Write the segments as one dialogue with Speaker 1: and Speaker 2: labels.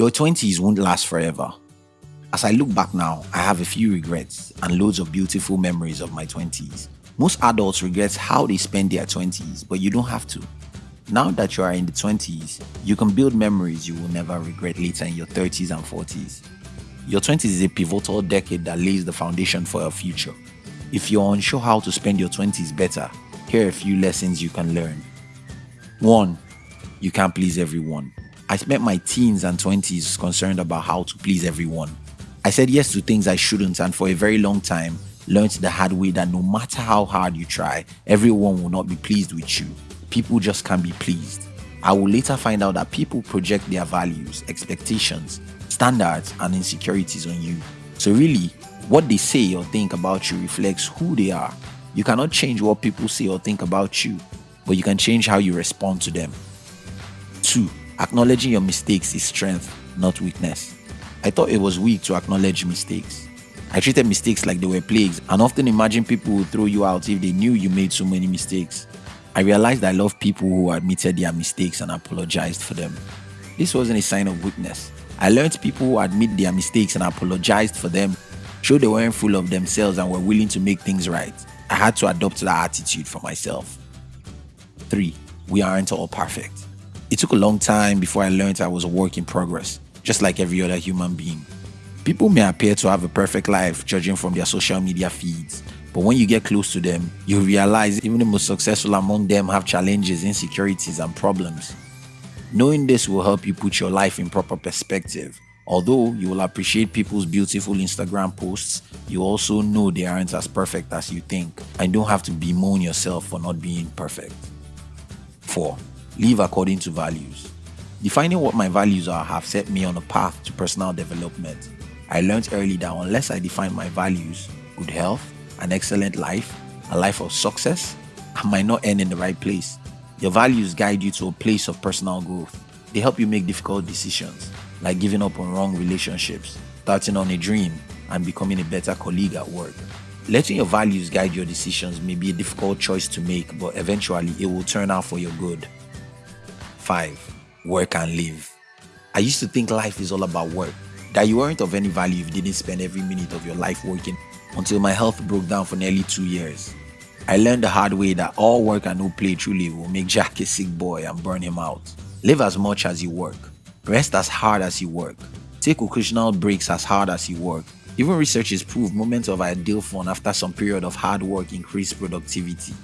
Speaker 1: Your 20s won't last forever. As I look back now, I have a few regrets and loads of beautiful memories of my 20s. Most adults regret how they spend their 20s, but you don't have to. Now that you are in the 20s, you can build memories you will never regret later in your 30s and 40s. Your 20s is a pivotal decade that lays the foundation for your future. If you're unsure how to spend your 20s better, here are a few lessons you can learn. 1. You can't please everyone. I spent my teens and 20s concerned about how to please everyone. I said yes to things I shouldn't, and for a very long time, learned the hard way that no matter how hard you try, everyone will not be pleased with you. People just can't be pleased. I will later find out that people project their values, expectations, standards, and insecurities on you. So, really, what they say or think about you reflects who they are. You cannot change what people say or think about you, but you can change how you respond to them. 2. Acknowledging your mistakes is strength, not weakness. I thought it was weak to acknowledge mistakes. I treated mistakes like they were plagues and often imagined people would throw you out if they knew you made so many mistakes. I realized I love people who admitted their mistakes and apologized for them. This wasn't a sign of weakness. I learned people who admit their mistakes and apologized for them showed they weren't full of themselves and were willing to make things right. I had to adopt that attitude for myself. 3. We aren't all perfect. It took a long time before I learned I was a work in progress, just like every other human being. People may appear to have a perfect life judging from their social media feeds, but when you get close to them, you realize even the most successful among them have challenges, insecurities, and problems. Knowing this will help you put your life in proper perspective. Although you will appreciate people's beautiful Instagram posts, you also know they aren't as perfect as you think and don't have to bemoan yourself for not being perfect. 4. Live according to values. Defining what my values are have set me on a path to personal development. I learned early that unless I define my values, good health, an excellent life, a life of success, I might not end in the right place. Your values guide you to a place of personal growth. They help you make difficult decisions, like giving up on wrong relationships, starting on a dream, and becoming a better colleague at work. Letting your values guide your decisions may be a difficult choice to make, but eventually it will turn out for your good. 5. Work and live. I used to think life is all about work, that you weren't of any value if you didn't spend every minute of your life working until my health broke down for nearly two years. I learned the hard way that all work and no play truly will make Jack a sick boy and burn him out. Live as much as you work. Rest as hard as you work. Take occasional breaks as hard as you work. Even researchers prove moments of ideal fun after some period of hard work increase productivity.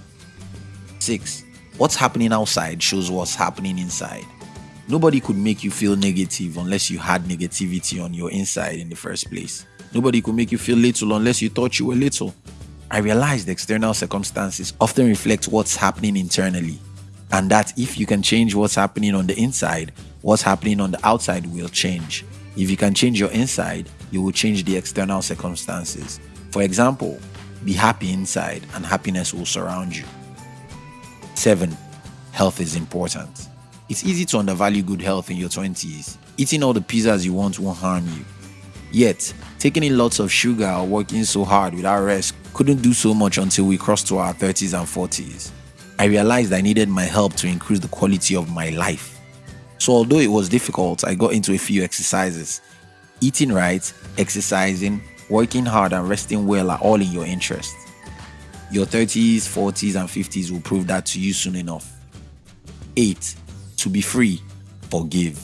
Speaker 1: 6. What's happening outside shows what's happening inside. Nobody could make you feel negative unless you had negativity on your inside in the first place. Nobody could make you feel little unless you thought you were little. I realized external circumstances often reflect what's happening internally, and that if you can change what's happening on the inside, what's happening on the outside will change. If you can change your inside, you will change the external circumstances. For example, be happy inside and happiness will surround you. 7. Health is important. It's easy to undervalue good health in your 20s. Eating all the pizzas you want won't harm you. Yet, taking in lots of sugar or working so hard without rest couldn't do so much until we crossed to our 30s and 40s. I realized I needed my help to increase the quality of my life. So, although it was difficult, I got into a few exercises. Eating right, exercising, working hard, and resting well are all in your interest. Your 30s, 40s, and 50s will prove that to you soon enough. 8 to be free, forgive.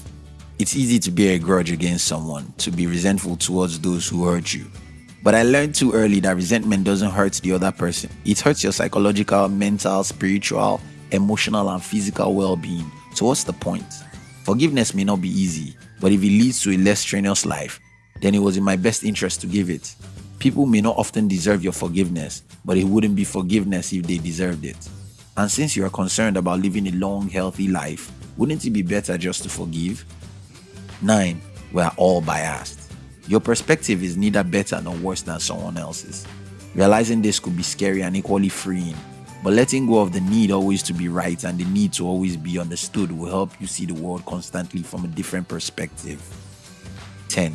Speaker 1: It's easy to bear a grudge against someone, to be resentful towards those who hurt you. But I learned too early that resentment doesn't hurt the other person. It hurts your psychological, mental, spiritual, emotional, and physical well being. So, what's the point? Forgiveness may not be easy, but if it leads to a less strenuous life, then it was in my best interest to give it. People may not often deserve your forgiveness, but it wouldn't be forgiveness if they deserved it. And since you are concerned about living a long, healthy life, wouldn't it be better just to forgive? 9. We are all biased. Your perspective is neither better nor worse than someone else's. Realizing this could be scary and equally freeing, but letting go of the need always to be right and the need to always be understood will help you see the world constantly from a different perspective. 10.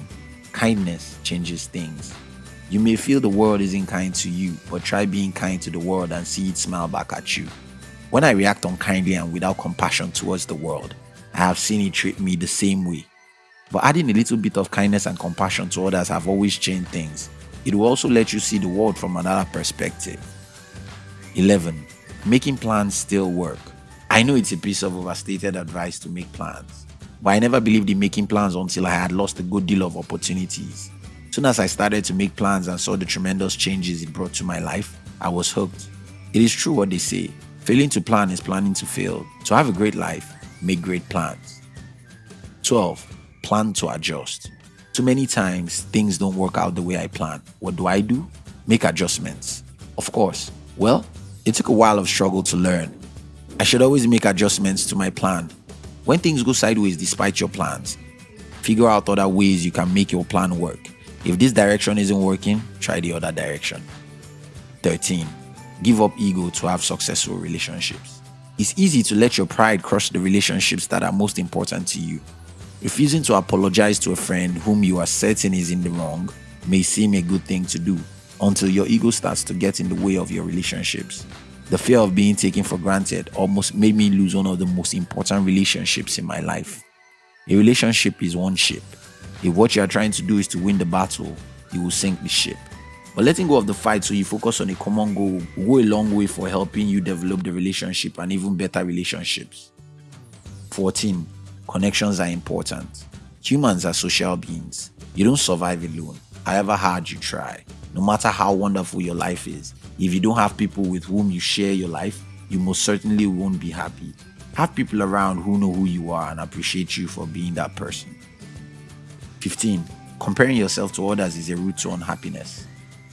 Speaker 1: Kindness changes things. You may feel the world isn't kind to you, but try being kind to the world and see it smile back at you. When I react unkindly and without compassion towards the world, I have seen it treat me the same way. But adding a little bit of kindness and compassion to others have always changed things. It will also let you see the world from another perspective. 11. Making plans still work. I know it's a piece of overstated advice to make plans, but I never believed in making plans until I had lost a good deal of opportunities. Soon as I started to make plans and saw the tremendous changes it brought to my life, I was hooked. It is true what they say failing to plan is planning to fail. To have a great life, make great plans. 12. Plan to adjust. Too many times, things don't work out the way I plan. What do I do? Make adjustments. Of course. Well, it took a while of struggle to learn. I should always make adjustments to my plan. When things go sideways despite your plans, figure out other ways you can make your plan work. If this direction isn't working, try the other direction. 13. Give up ego to have successful relationships. It's easy to let your pride crush the relationships that are most important to you. Refusing to apologize to a friend whom you are certain is in the wrong may seem a good thing to do until your ego starts to get in the way of your relationships. The fear of being taken for granted almost made me lose one of the most important relationships in my life. A relationship is one ship. If what you are trying to do is to win the battle, you will sink the ship. But letting go of the fight so you focus on a common goal will go a long way for helping you develop the relationship and even better relationships. 14. Connections are important. Humans are social beings. You don't survive alone, however hard you try. No matter how wonderful your life is, if you don't have people with whom you share your life, you most certainly won't be happy. Have people around who know who you are and appreciate you for being that person. 15. Comparing yourself to others is a route to unhappiness.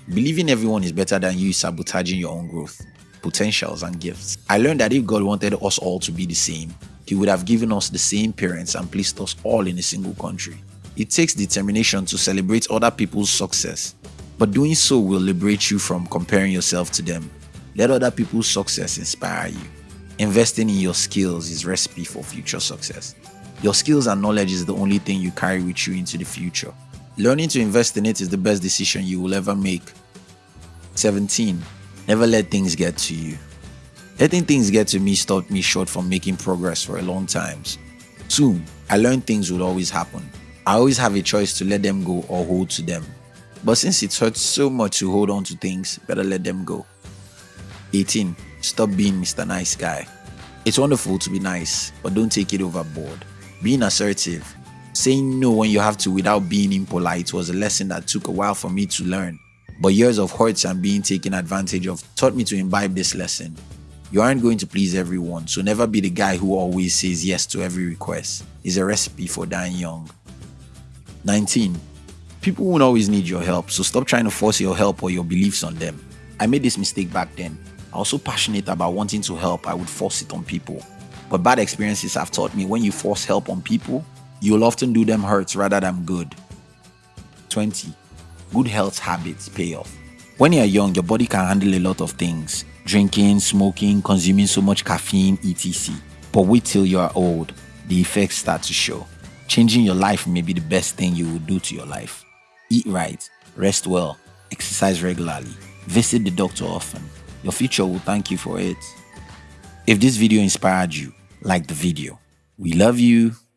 Speaker 1: Believing everyone is better than you is sabotaging your own growth, potentials, and gifts. I learned that if God wanted us all to be the same, He would have given us the same parents and placed us all in a single country. It takes determination to celebrate other people's success but doing so will liberate you from comparing yourself to them. Let other people's success inspire you. Investing in your skills is recipe for future success. Your skills and knowledge is the only thing you carry with you into the future. Learning to invest in it is the best decision you will ever make. 17. Never let things get to you. Letting things get to me stopped me short from making progress for a long time. Soon, I learned things would always happen. I always have a choice to let them go or hold to them. But since it hurts so much to hold on to things, better let them go. 18. Stop being Mr. Nice Guy. It's wonderful to be nice, but don't take it overboard. Being assertive, saying no when you have to without being impolite was a lesson that took a while for me to learn. But years of hurts and being taken advantage of taught me to imbibe this lesson. You aren't going to please everyone, so never be the guy who always says yes to every request. It's a recipe for dying young. 19 people won't always need your help, so stop trying to force your help or your beliefs on them. I made this mistake back then. I was so passionate about wanting to help, I would force it on people. But bad experiences have taught me when you force help on people, you'll often do them hurts rather than good. 20. Good health habits pay off. When you're young, your body can handle a lot of things drinking, smoking, consuming so much caffeine, etc. But wait till you are old, the effects start to show. Changing your life may be the best thing you will do to your life. Eat right, rest well, exercise regularly, visit the doctor often. Your future will thank you for it. If this video inspired you, like the video. We love you.